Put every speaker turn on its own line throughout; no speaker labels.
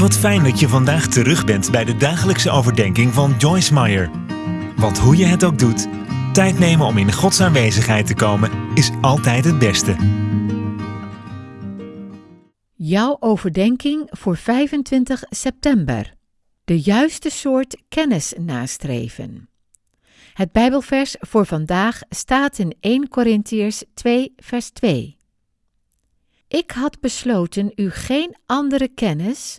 Wat fijn dat je vandaag terug bent bij de dagelijkse overdenking van Joyce Meyer. Want hoe je het ook doet, tijd nemen om in Gods aanwezigheid te komen is altijd het beste.
Jouw overdenking voor 25 september. De juiste soort kennis nastreven. Het Bijbelvers voor vandaag staat in 1 Korintiërs 2, vers 2. Ik had besloten u geen andere kennis,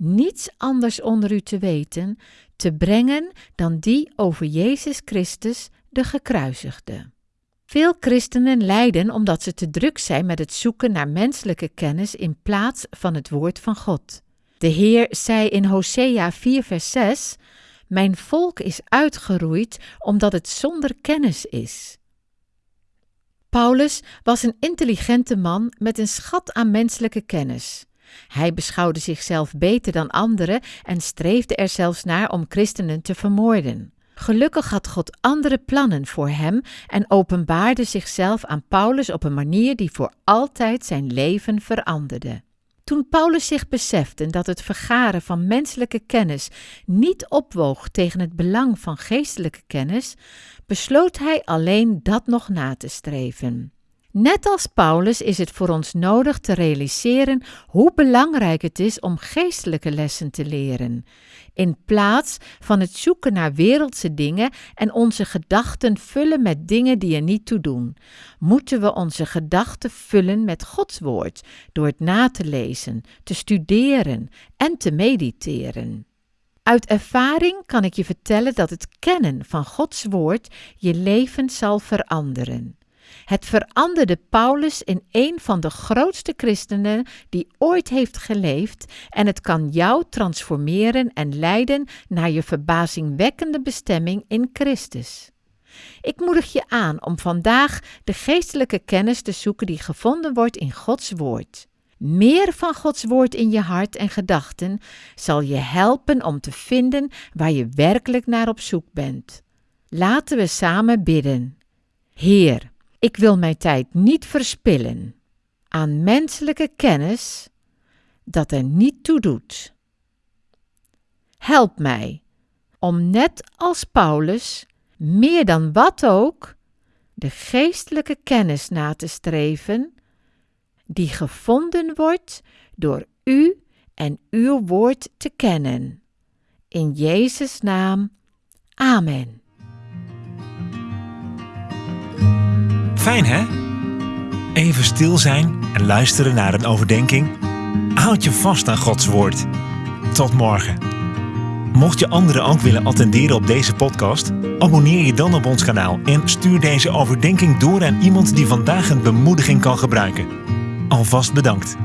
niets anders onder u te weten, te brengen dan die over Jezus Christus, de gekruisigde. Veel christenen lijden omdat ze te druk zijn met het zoeken naar menselijke kennis in plaats van het woord van God. De Heer zei in Hosea 4 vers 6: Mijn volk is uitgeroeid omdat het zonder kennis is. Paulus was een intelligente man met een schat aan menselijke kennis. Hij beschouwde zichzelf beter dan anderen en streefde er zelfs naar om christenen te vermoorden. Gelukkig had God andere plannen voor hem en openbaarde zichzelf aan Paulus op een manier die voor altijd zijn leven veranderde. Toen Paulus zich besefte dat het vergaren van menselijke kennis niet opwoog tegen het belang van geestelijke kennis, besloot hij alleen dat nog na te streven. Net als Paulus is het voor ons nodig te realiseren hoe belangrijk het is om geestelijke lessen te leren, in plaats van het zoeken naar wereldse dingen en onze gedachten vullen met dingen die er niet toe doen. Moeten we onze gedachten vullen met Gods woord door het na te lezen, te studeren en te mediteren. Uit ervaring kan ik je vertellen dat het kennen van Gods woord je leven zal veranderen. Het veranderde Paulus in een van de grootste christenen die ooit heeft geleefd en het kan jou transformeren en leiden naar je verbazingwekkende bestemming in Christus. Ik moedig je aan om vandaag de geestelijke kennis te zoeken die gevonden wordt in Gods Woord. Meer van Gods Woord in je hart en gedachten zal je helpen om te vinden waar je werkelijk naar op zoek bent. Laten we samen bidden. Heer, ik wil mijn tijd niet verspillen aan menselijke kennis dat er niet toe doet. Help mij om net als Paulus, meer dan wat ook, de geestelijke kennis na te streven, die gevonden wordt door u en uw woord te kennen. In Jezus' naam. Amen.
Fijn hè? Even stil zijn en luisteren naar een overdenking. Houd je vast aan Gods woord. Tot morgen. Mocht je anderen ook willen attenderen op deze podcast, abonneer je dan op ons kanaal en stuur deze overdenking door aan iemand die vandaag een bemoediging kan gebruiken. Alvast bedankt.